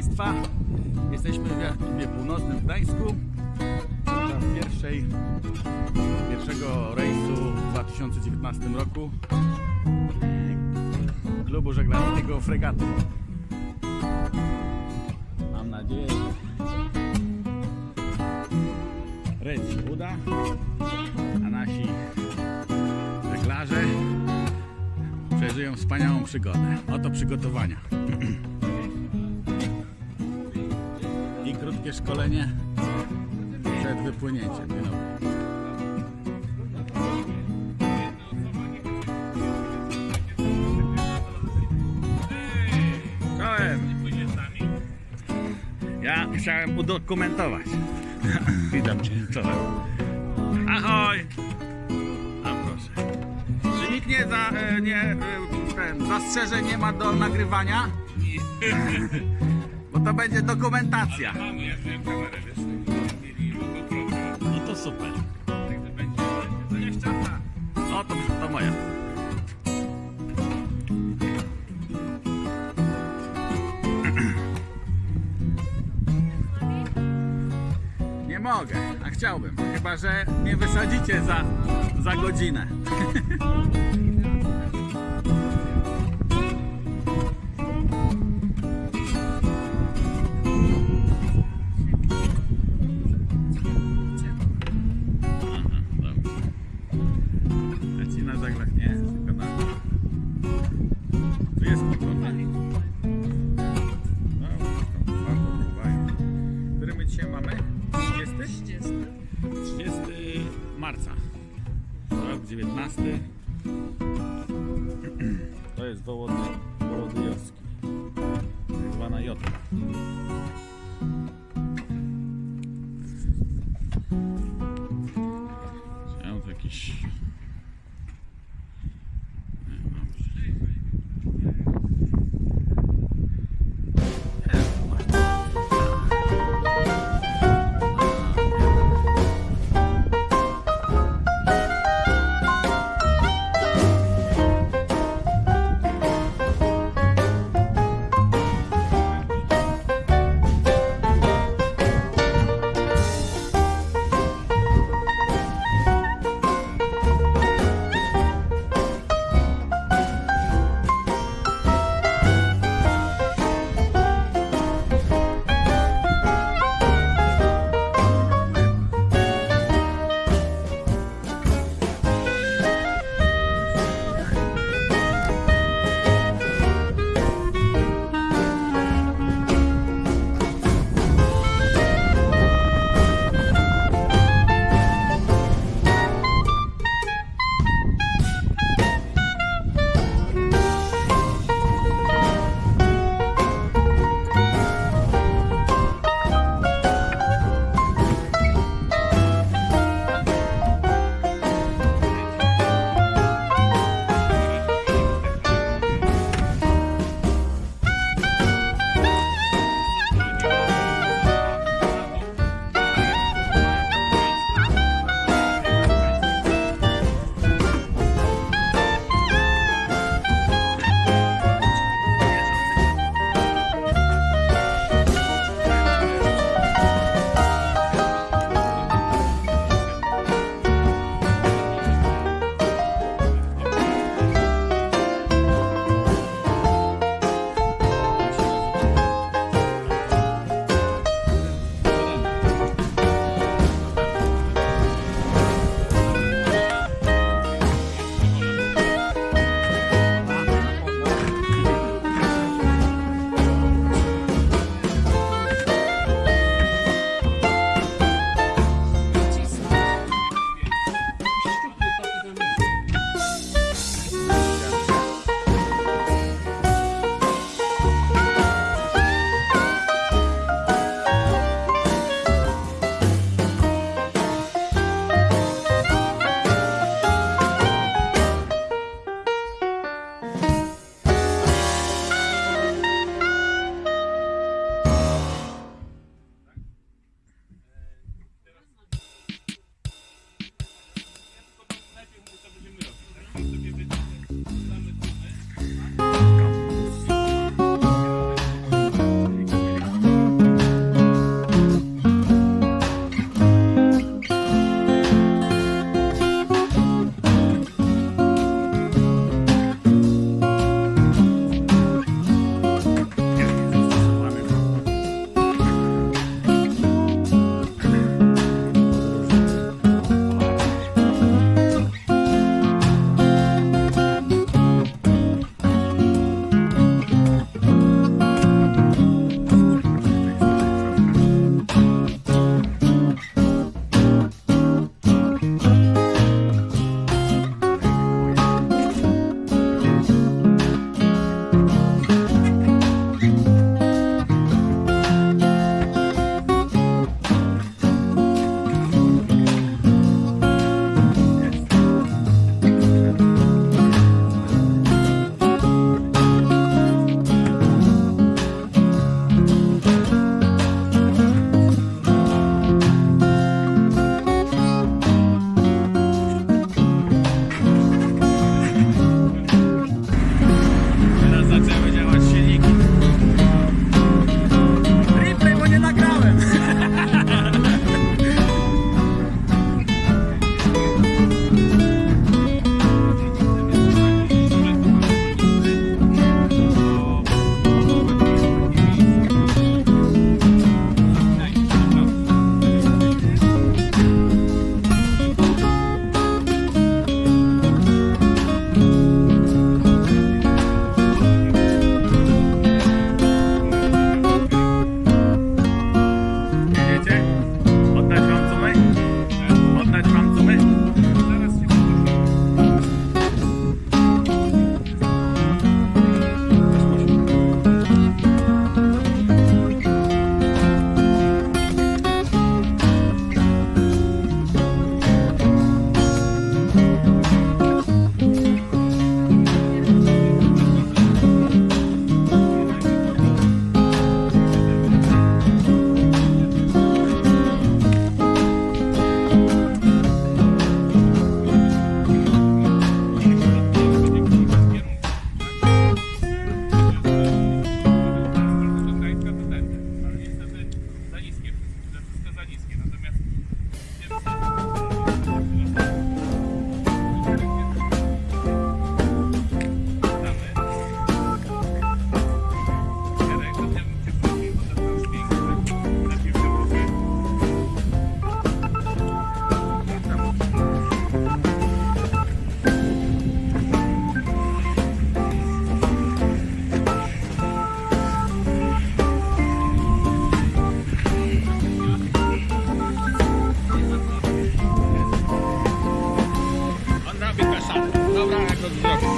Państwa. Jesteśmy w Jakubie Północnym w Gdańsku. Podczas pierwszej, pierwszego rejsu w 2019 roku klubu żeglarskiego Fregaty. Mam nadzieję, że rejs się uda, a nasi żeglarze przeżyją wspaniałą przygodę. Oto przygotowania. Krótkie szkolenie przed wypłynięciem. Ja chciałem udokumentować. Witam Cię. Czołem. Ahoj! A proszę. Czy nikt nie, za, e, nie e, ten, zastrzeżeń nie ma do nagrywania? To będzie dokumentacja. Mamy, jak miałem kamerę, wiesz, No to super. O, to, to moja. Nie mogę, a chciałbym. Chyba, że mnie wysadzicie za, za godzinę. Wołody, Wołodyjowski. Tak zwana Jotka. Jakiś... Gracias.